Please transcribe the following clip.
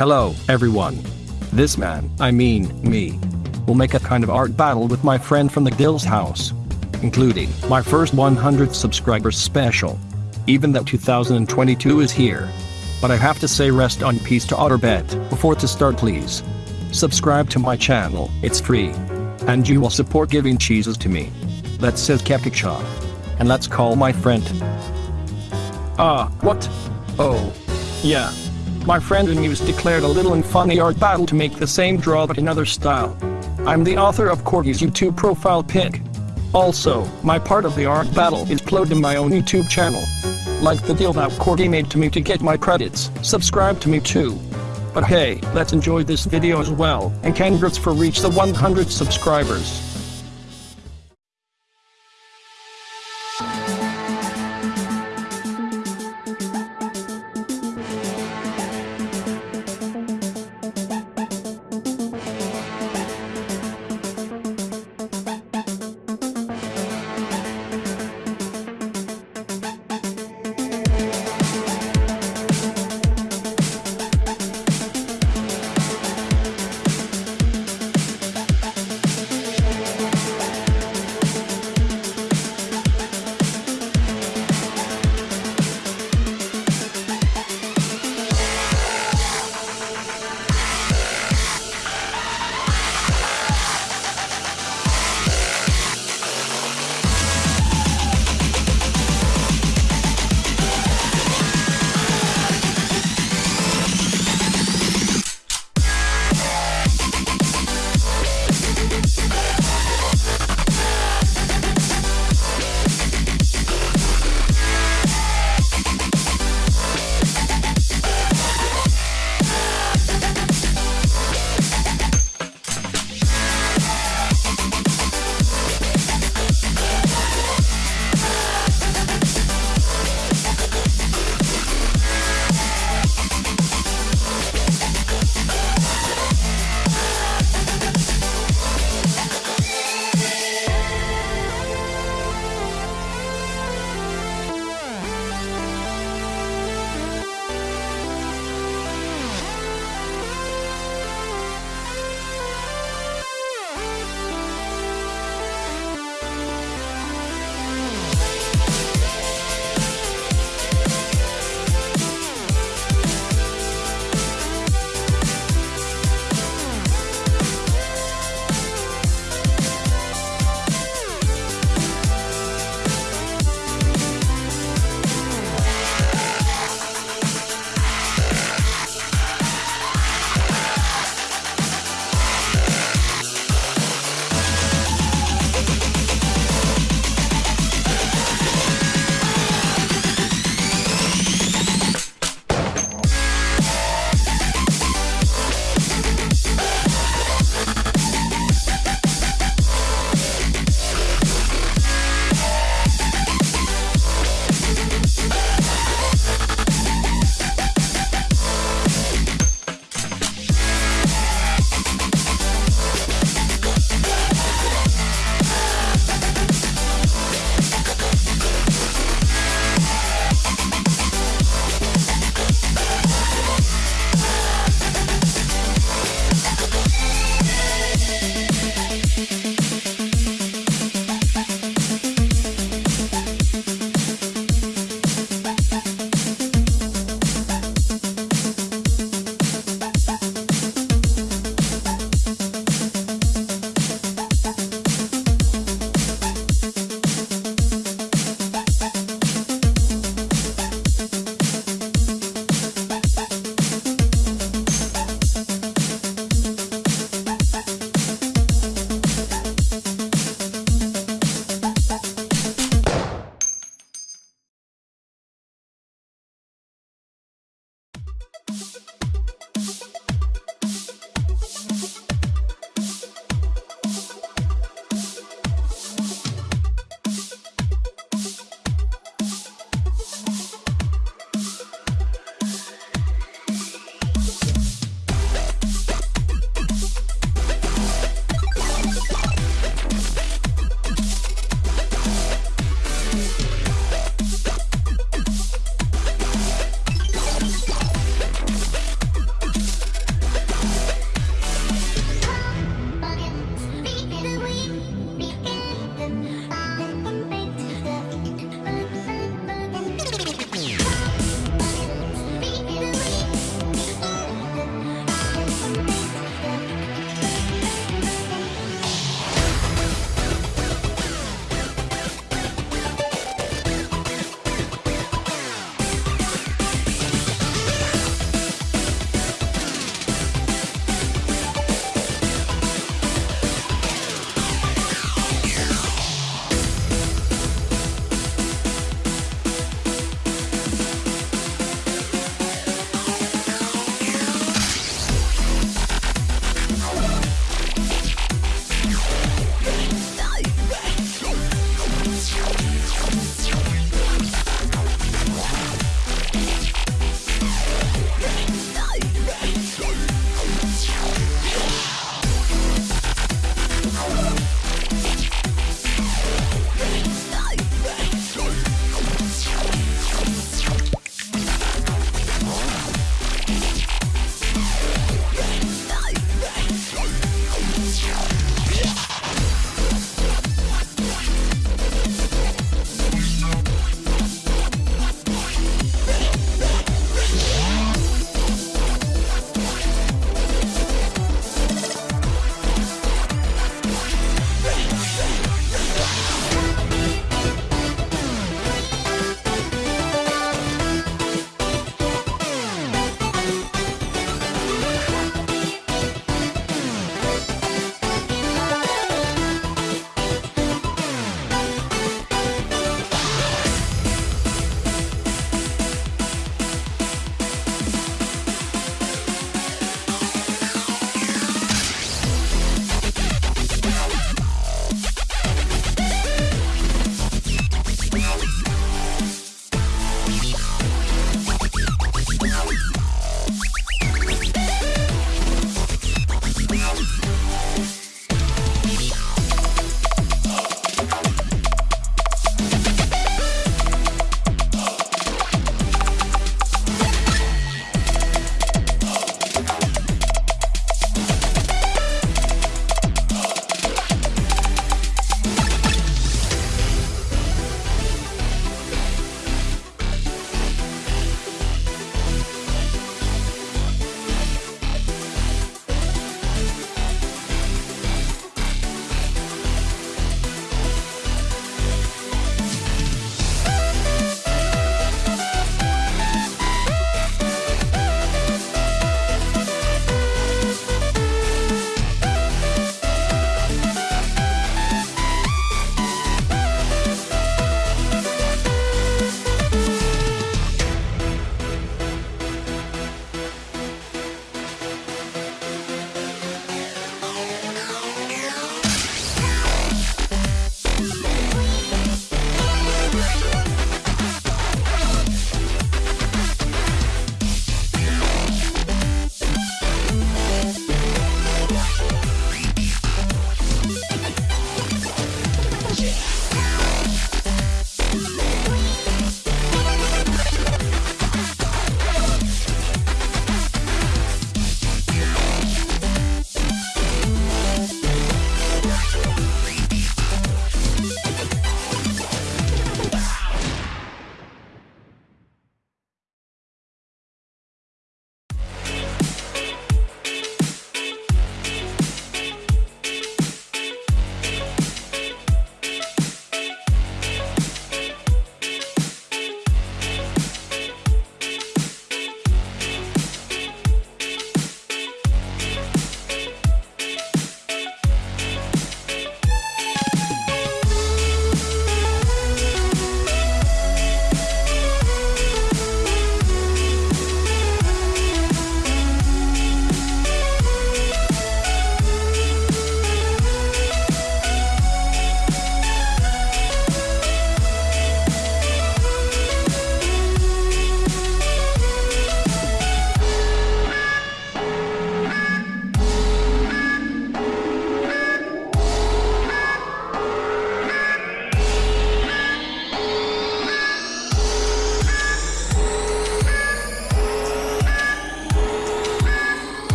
Hello, everyone. This man, I mean, me, will make a kind of art battle with my friend from the Gills house, including my first 100 subscribers special. Even though 2022 is here. But I have to say rest on peace to Otterbet before to start please. Subscribe to my channel, it's free. And you will support giving cheeses to me. That says Kepkicha. And let's call my friend. Ah, what? Oh. Yeah. My friend and Muse declared a little and funny art battle to make the same draw but in other style. I'm the author of Corgi's YouTube profile pic. Also, my part of the art battle is uploaded in my own YouTube channel. Like the deal that Corgi made to me to get my credits, subscribe to me too. But hey, let's enjoy this video as well, and congrats for reach the 100 subscribers.